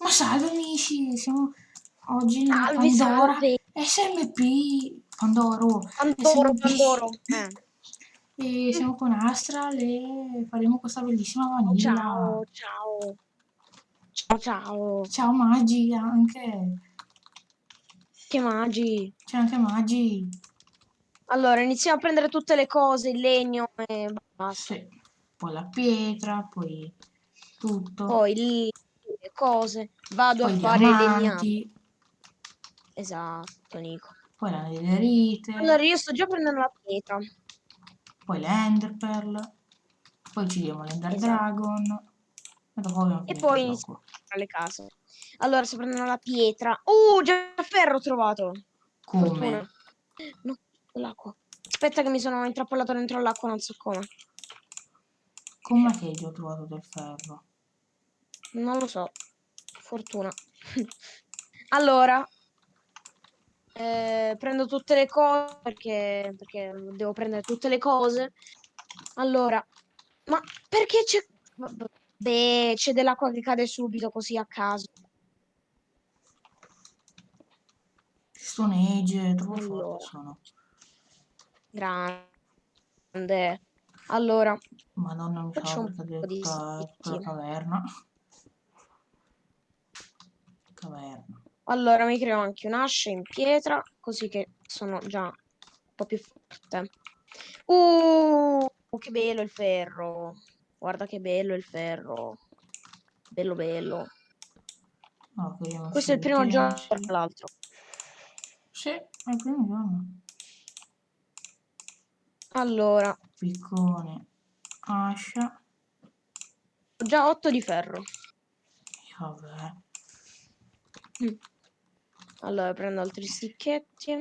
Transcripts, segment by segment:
Ma salve amici, siamo oggi nella Salve, Pandora salve. SMP Pandoro Pandoro, SMP. Pandoro. Eh. E siamo con Astral e faremo questa bellissima vanilla. Ciao, ciao. Ciao, ciao. Ciao Magi anche. Che magi. C'è anche Magi. Allora, iniziamo a prendere tutte le cose, il legno e basta. Sì. Poi la pietra, poi tutto. Poi lì cose. Vado Poi a fare i legnami. diamanti, Esatto, Nico. poi la netherite, Allora, io sto già prendendo la pietra. poi l'ender pearl, poi uccidiamo l'ender Esatto. dragon. E dopo E poi iniziamo le case. Allora, sto prendendo la pietra. Uh, già ferro ho trovato. Come? No, l'acqua. Aspetta che mi sono intrappolato dentro l'acqua, non so come. Com'è che io ho trovato del ferro? Non lo so. Fortuna. allora. eh, prendo tutte le cose perché, perché devo prendere tutte le cose. Allora. Ma perché c'è... Beh, c'è dell'acqua che cade subito così a caso. Stone Age, troppo Allora. sono. Grande. Allora. Madonna, mi Faccio un po' di stick. caverna. Caverna. Allora mi creo anche un'ascia in pietra, così che sono già un po' più forte. Uh, che bello il ferro. Guarda che bello il ferro. Bello bello. Abbiamo Questo è il primo giorno, tra l'altro. Sì, è il primo giorno. Allora, Piccone, ascia. ho già 8 di ferro. Vabbè. Allora, prendo altri sticchetti.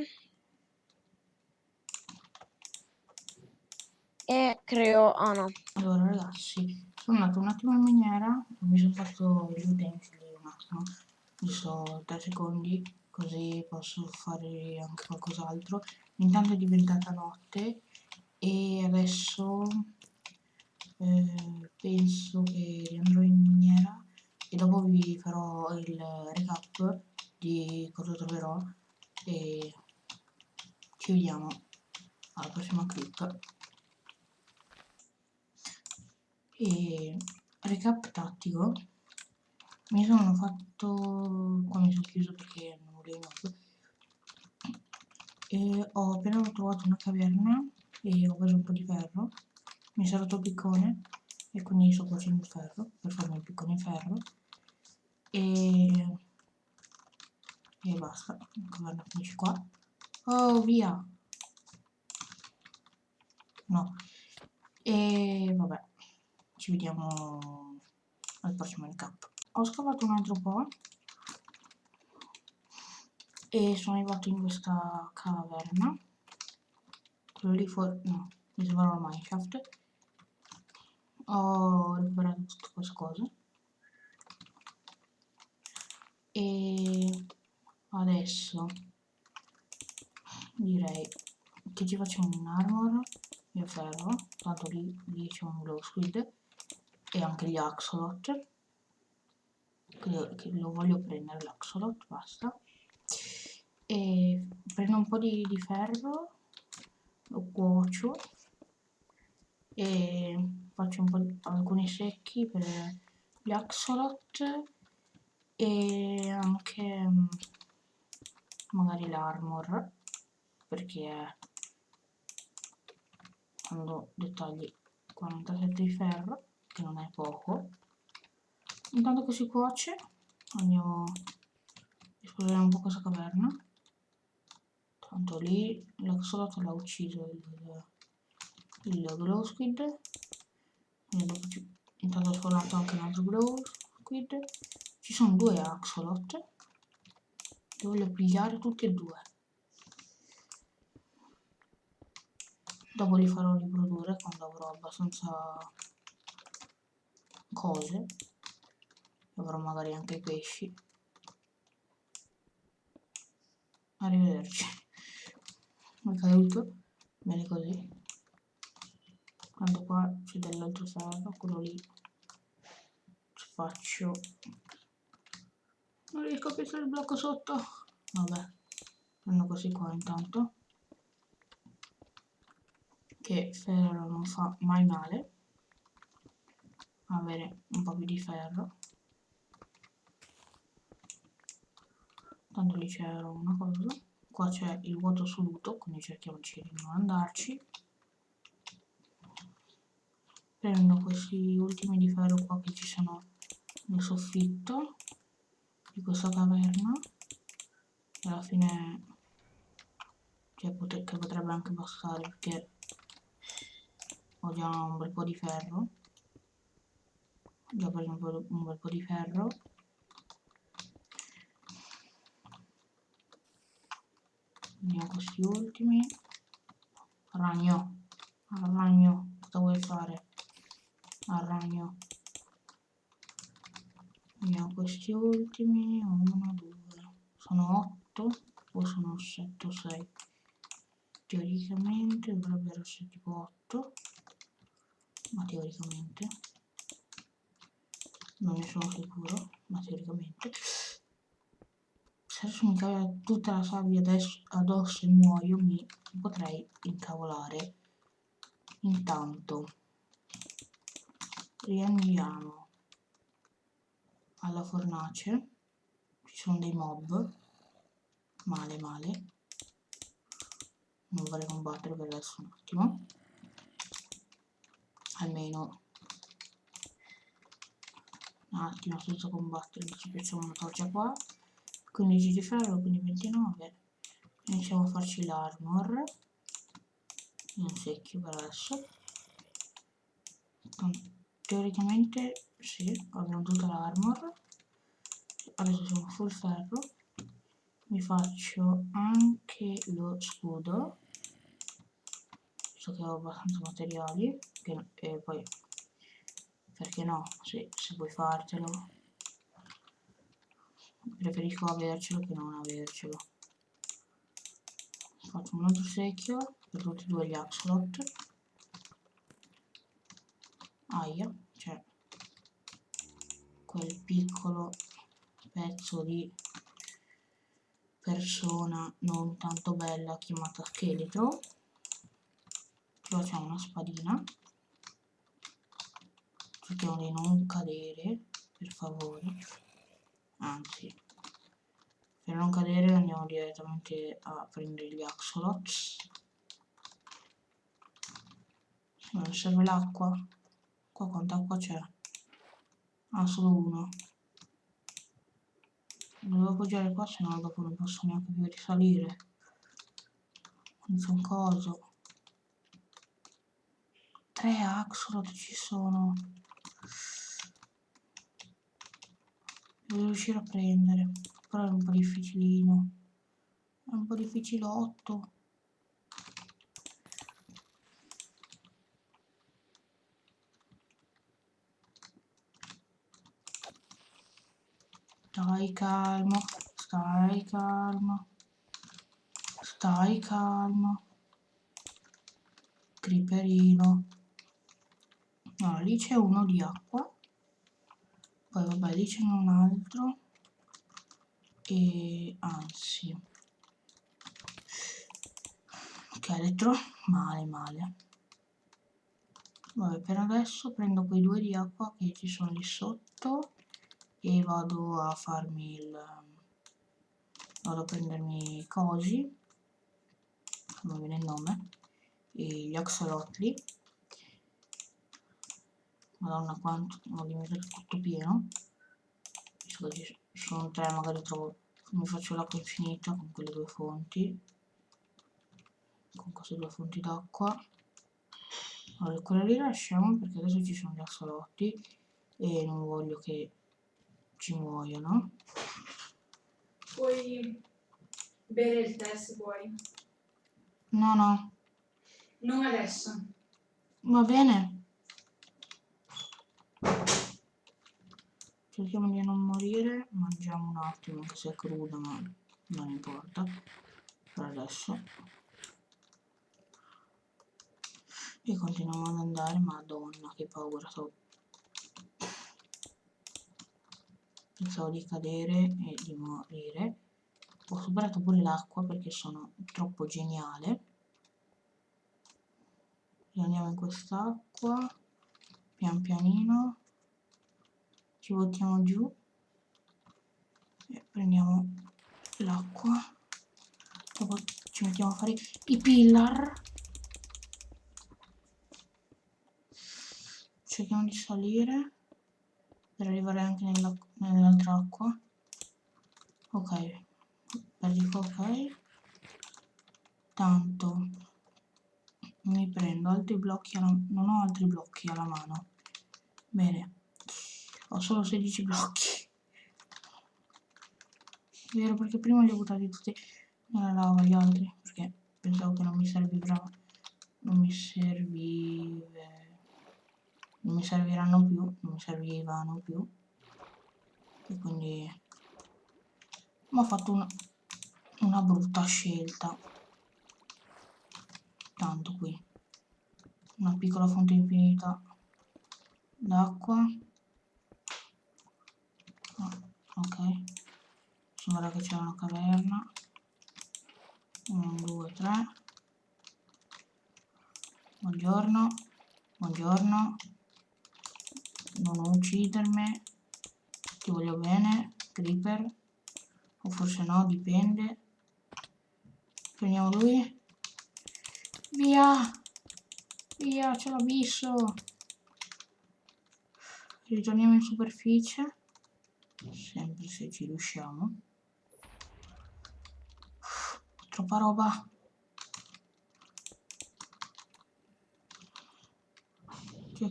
E creo... Ah no. Allora ragazzi, sono andato un attimo in miniera, mi sono fatto gli utensili un attimo, so 3 secondi, così posso fare anche qualcos'altro. Intanto è diventata notte e adesso eh, penso che riandrò in miniera e dopo vi farò il recap di cosa troverò e ci vediamo alla prossima clip. E recap tattico. Mi sono fatto qua mi sono chiuso perché non volevo molto e ho appena trovato una caverna e ho preso un po' di ferro. Mi è il piccone e quindi sto cuocendo il ferro per farmi il piccone in ferro e e basta caverna finisce qua oh via no e vabbè ci vediamo al prossimo recap. Ho scavato un altro po' e sono arrivato in questa caverna. Quello lì fuori, no, mi sembrava un mineshaft. Ho recuperato tutte queste cose. E adesso direi che ci facciamo un armor e ferro, tanto lì, lì c'è un glow squid e anche gli axolot che, che lo voglio prendere l'axolot basta. E prendo un po' di, di ferro lo cuocio e faccio un po' di, alcuni secchi per gli axolot e anche mm, magari l'armor perché quando dettagli 47 di ferro che non è poco. Intanto che si cuoce andiamo a esplorare un po' questa caverna. Tanto lì l'axolot l'ha ucciso il, il glow squid. Intanto ho spawnato anche un altro glow squid. Ci sono due axolot. Li voglio pigliare tutti e due. Dopo li farò riprodurre quando avrò abbastanza cose. Avrò magari anche i pesci. Arrivederci. È caduto bene così. Tanto qua c'è dell'altro ferro quello lì. Ci faccio riesco a piazzare il blocco sotto. Vabbè, prendo così qua intanto. Che ferro non fa mai male. Avere un po' più di ferro. Tanto lì c'era una cosa. Qua c'è il vuoto assoluto, quindi cerchiamoci di non andarci. Prendo questi ultimi di ferro qua che ci sono nel soffitto di questa caverna. E alla fine cioè, potre, che potrebbe anche bastare perché ho già un bel po' di ferro. Ho già preso un, un bel po' di ferro. Vediamo questi ultimi. Ragno cosa vuoi fare al ragno Vediamo questi ultimi, 1, 2, sono 8 o sono 7 o 6. Teoricamente dovrebbero essere tipo 8, ma teoricamente. Non ne sono sicuro, ma teoricamente. Se adesso mi cade tutta la sabbia addosso e muoio, mi potrei incavolare. Intanto, riandiamo alla fornace. Ci sono dei mob. Male male. Non vorrei combattere per adesso un attimo. Almeno. Un attimo senza combattere ci piacciamo una torcia qua. 15 di ferro quindi 29 iniziamo a farci l'armor. In secchio per adesso teoricamente sì, abbiamo tutta l'armor. Adesso sono full ferro. Mi faccio anche lo scudo. So che ho abbastanza materiali che, e poi perché no? Se, se vuoi fartelo. Preferisco avercelo che non avercelo. Faccio un altro secchio per tutti e due gli axolot aia quel piccolo pezzo di persona non tanto bella chiamata scheletro. Qua c'è una spadina. Cerchiamo di non cadere per favore. Anzi per non cadere andiamo direttamente a prendere gli axolots non serve l'acqua. Qua quanta acqua c'è Ah, solo uno. Devo appoggiare qua, se no dopo non posso neanche più risalire. Non so coso. Tre axolot ci sono. Devo riuscire a prendere. Però è un po' difficilino. È un po' difficilotto. Stai calmo, stai calmo, stai calmo. Creeperino. No, lì c'è uno di acqua. Poi vabbè, lì c'è un altro. E anzi. Scheletro, male male. Vabbè, per adesso prendo quei due di acqua che ci sono lì sotto e vado a farmi il vado a prendermi cosi non viene il nome e gli axolotli. Madonna quanto ho dimenticato tutto pieno. Sono tre magari trovo mi faccio l'acqua infinita con quelle due fonti con queste due fonti d'acqua. Allora quella lì lasciamo perché adesso ci sono gli axolotti e non voglio che ci muoiono. Puoi bere il tè se vuoi. No, no. Non adesso. Va bene. Cerchiamo di non morire, mangiamo un attimo che sia crudo, ma non importa. Per adesso. E continuiamo ad andare, madonna che paura, sto pensavo di cadere e di morire. Ho superato pure l'acqua perché sono troppo geniale. Andiamo in quest'acqua pian pianino. Ci buttiamo giù e prendiamo l'acqua. Dopo ci mettiamo a fare i pillar. Cerchiamo di salire per arrivare anche nell'altra acqua. Ok. Perdico ok. Tanto. Mi prendo. Altri blocchi alla, non ho altri blocchi alla mano. Bene. Ho solo 16 blocchi. Vero perché prima li ho buttati tutti nella lava gli altri. Perché pensavo che non mi servivano non mi servive non mi serviranno più non mi servivano più. E quindi ho fatto una, una brutta scelta. Tanto qui. Una piccola fonte infinita d'acqua. Oh, ok. Sembra che c'è una caverna. 1 2 3 buongiorno. Buongiorno non uccidermi ti voglio bene creeper o forse no dipende prendiamo lui Via! Via, c'è l'abisso! Ritorniamo in superficie. Sempre se ci riusciamo. Troppa roba. Di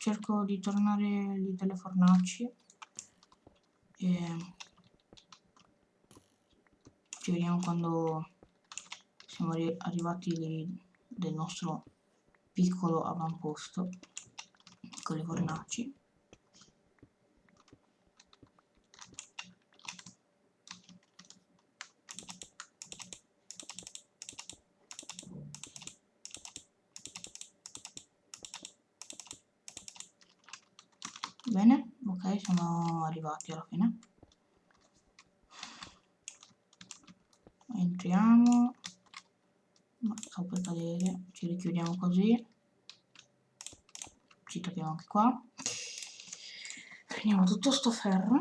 cerco di tornare lì dalle fornaci. E ci vediamo quando siamo arrivati del nostro piccolo avamposto con le fornaci bene ok siamo arrivati alla fine. Entriamo. Ma sto per cadere. Ci richiudiamo così. Ci togliamo anche qua. Prendiamo tutto sto ferro.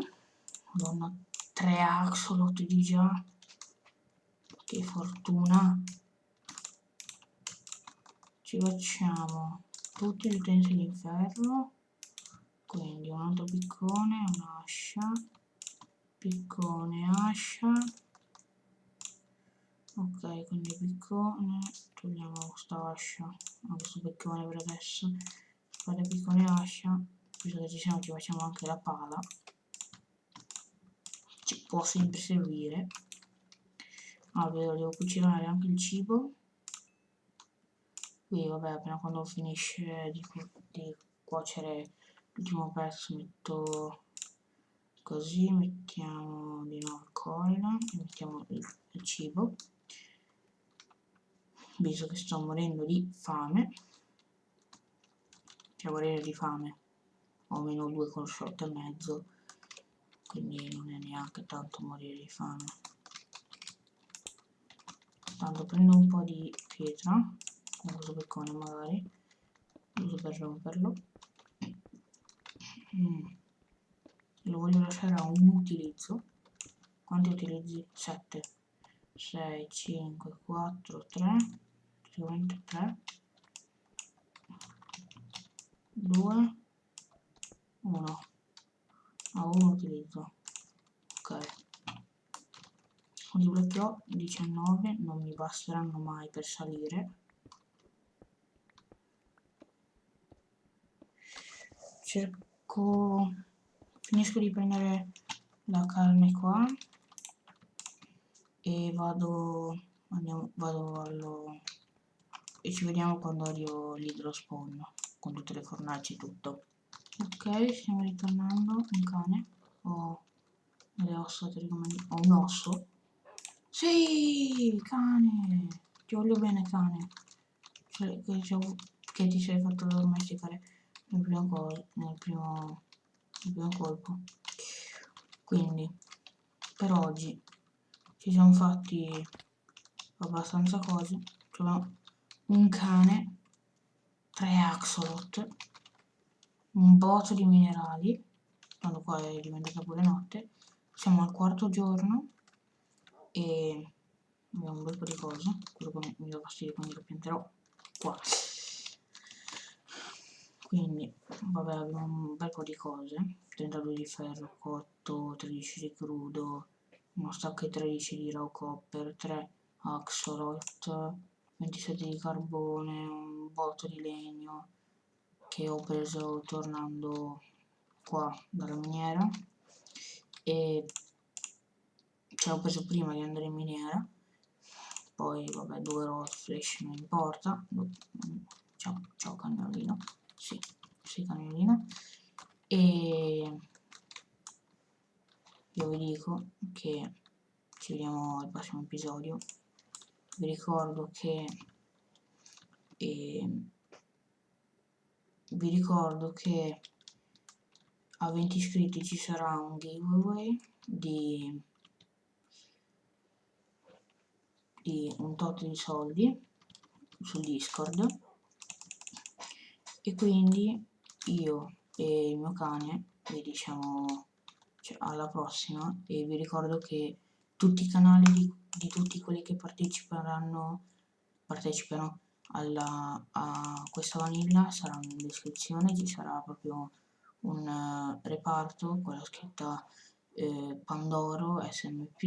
Madonna 3 axolot di già. Che fortuna. Ci facciamo tutti gli utensili in ferro quindi un altro piccone un'ascia piccone ascia. Ok quindi piccone togliamo questa ascia questo piccone per adesso. Fare piccone ascia visto che ci siamo ci facciamo anche la pala. Ci può sempre servire. Vedo devo cucinare anche il cibo. Qui vabbè appena quando finisce di, di cuocere l'ultimo pezzo metto così mettiamo di nuovo il coil e mettiamo il, il cibo. Visto che sto morendo di fame cioè morire di fame ho meno 2 con short e mezzo quindi non è neanche tanto morire di fame. Tanto prendo un po' di pietra con questo peccone magari uso per romperlo mm. lo voglio lasciare a un utilizzo. Quanti utilizzi? 7 6 5 4 3 sicuramente 3 2 1 a 1 utilizzo. Ok. Ho? 19 non mi basteranno mai per salire. Cerco finisco di prendere la carne qua e vado andiamo, vado allo e ci vediamo quando arrivo l'idrospawn con tutte le fornaci e tutto. Ok stiamo ritornando un cane ho le ossa ho un osso. Sì cane ti voglio bene cane. Cioè, che, che, ti sei fatto domesticare nel primo, nel primo, nel primo colpo. Quindi per oggi ci siamo fatti abbastanza cose. Troviamo un cane 3 axolot un botto di minerali quando qua è diventata pure notte. Siamo al quarto giorno e abbiamo un bel po' di cose quello che mi dà fastidio quindi lo pianterò qua quindi vabbè abbiamo un bel po' di cose. 32 di ferro cotto 13 di crudo uno stack e 13 di raw copper 3 axolot 27 di carbone un botto di legno che ho preso tornando qua dalla miniera. E ce l'ho preso prima di andare in miniera. Poi vabbè due rod flash non importa. Ciao, ciao cagnolino sì, sì cagnolino e io vi dico che ci vediamo al prossimo episodio. Vi ricordo che eh, vi ricordo che a 20 iscritti ci sarà un giveaway di, di un tot di soldi su discord e quindi io e il mio cane vi diciamo cioè, alla prossima e vi ricordo che tutti i canali di, di tutti quelli che parteciperanno partecipano alla, a questa vanilla saranno in descrizione ci sarà proprio un uh, reparto con la scritta eh, Pandoro, SMP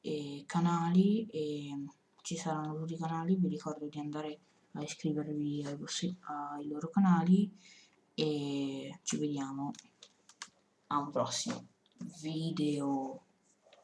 e canali e ci saranno tutti i canali vi ricordo di andare a iscrivervi ai, vostri, ai loro canali e ci vediamo a un prossimo video